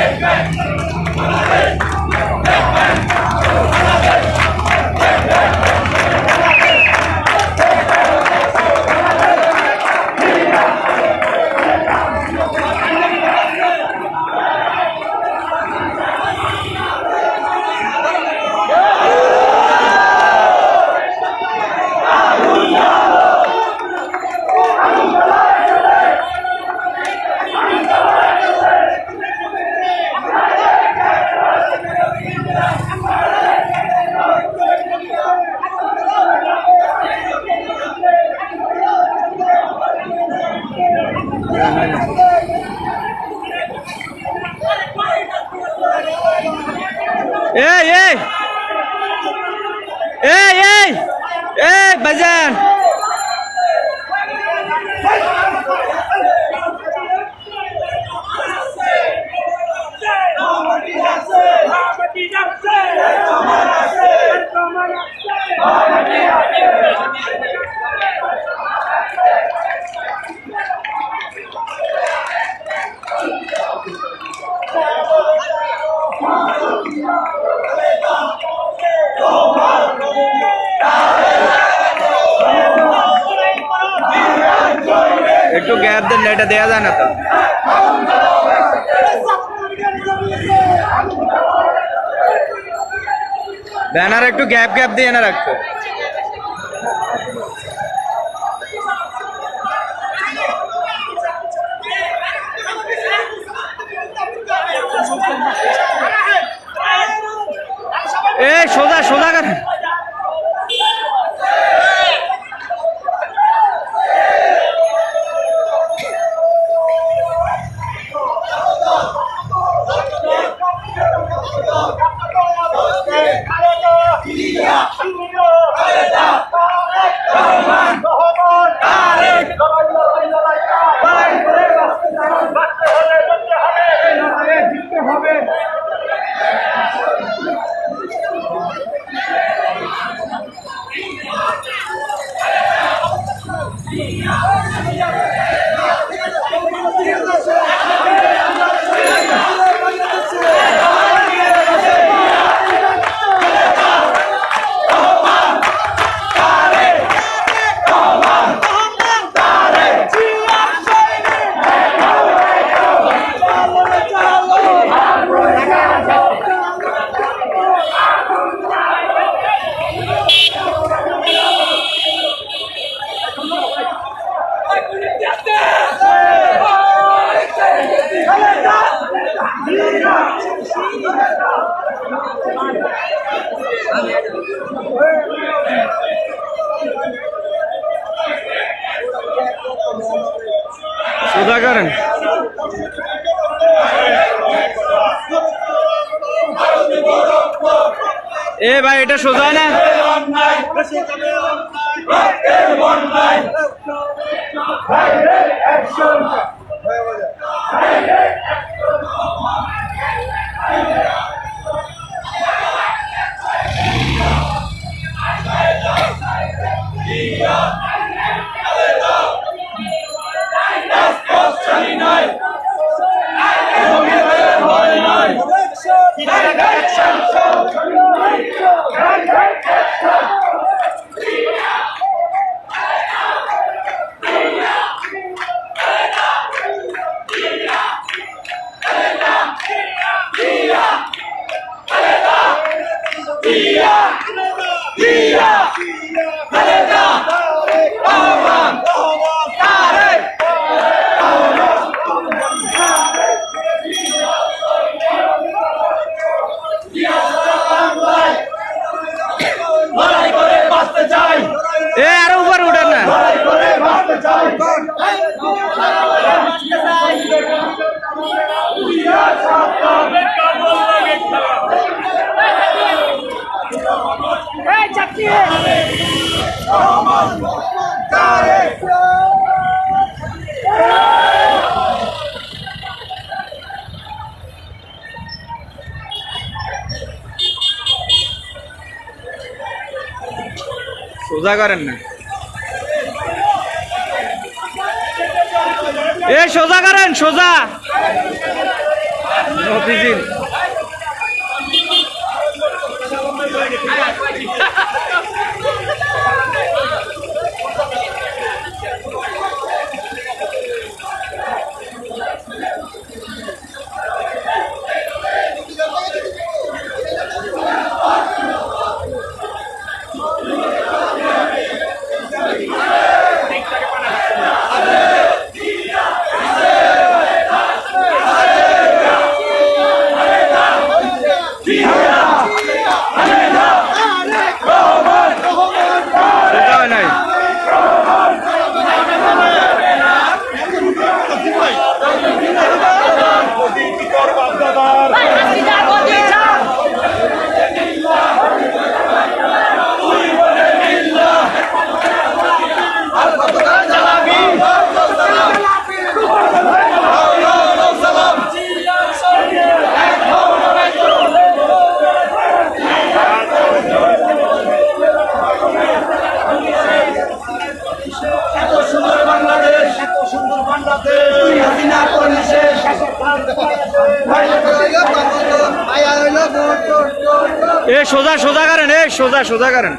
এই এই এই এই বাজান না, এটা দেয়া যায় না তো। ব্যানার একটু গ্যাপ গ্যাপ দিয়ে না রাখতো। এ সোজা সোজা কর এ ভাই এটা সোজা না অন্যায় সোজা করেন না। এ সোজা করেন সোজা। মতিঝিল সোজা সোজা করেন এই সোজা সোজা করেন।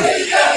সোজা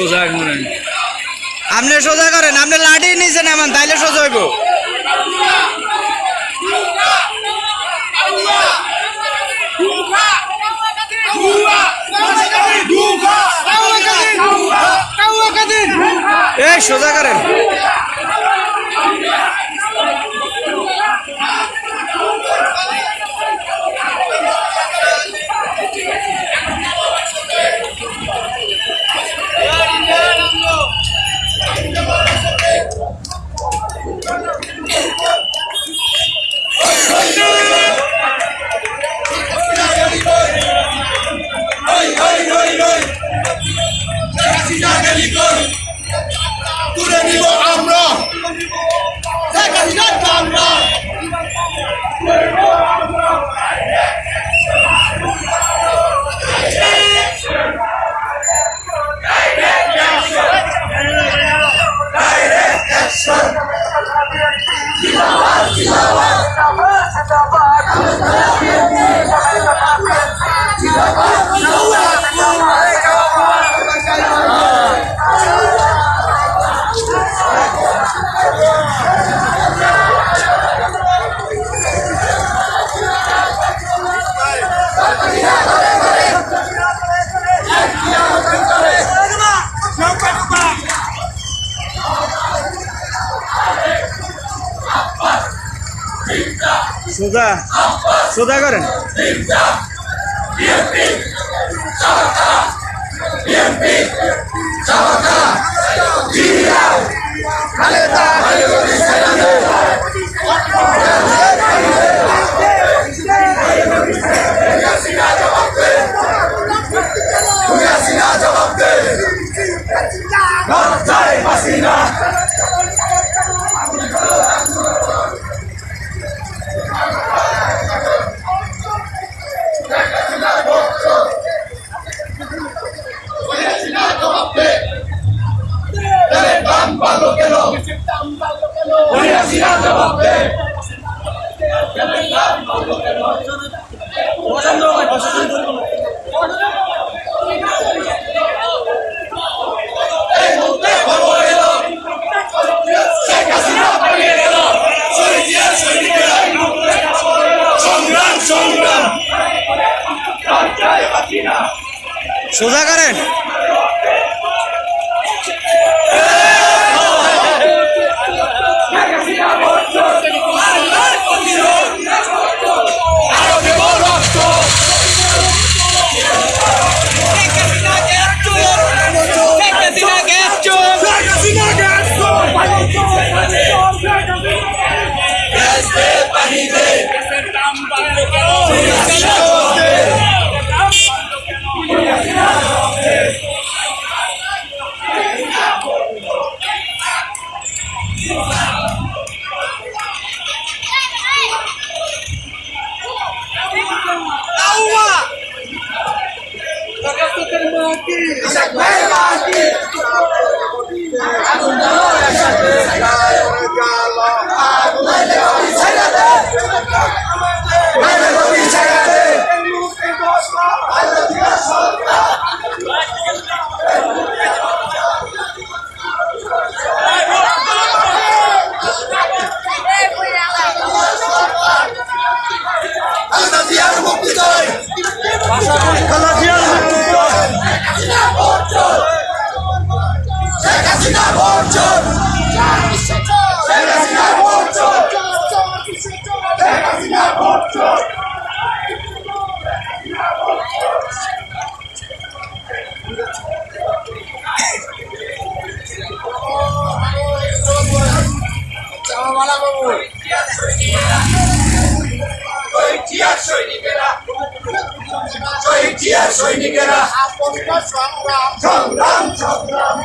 সোজা করেন। আপনি সোজা করেন আপনি লাঠি নিয়েছেন এমন তাইলে সোজা হইব। সোজা করেন। সুদা সুদা করেন। Voy a tirar a Sudah keren. Sudah keren. You Zia সৈনিকেরা। সংগ্রাম। সংগ্রাম সংগ্রাম।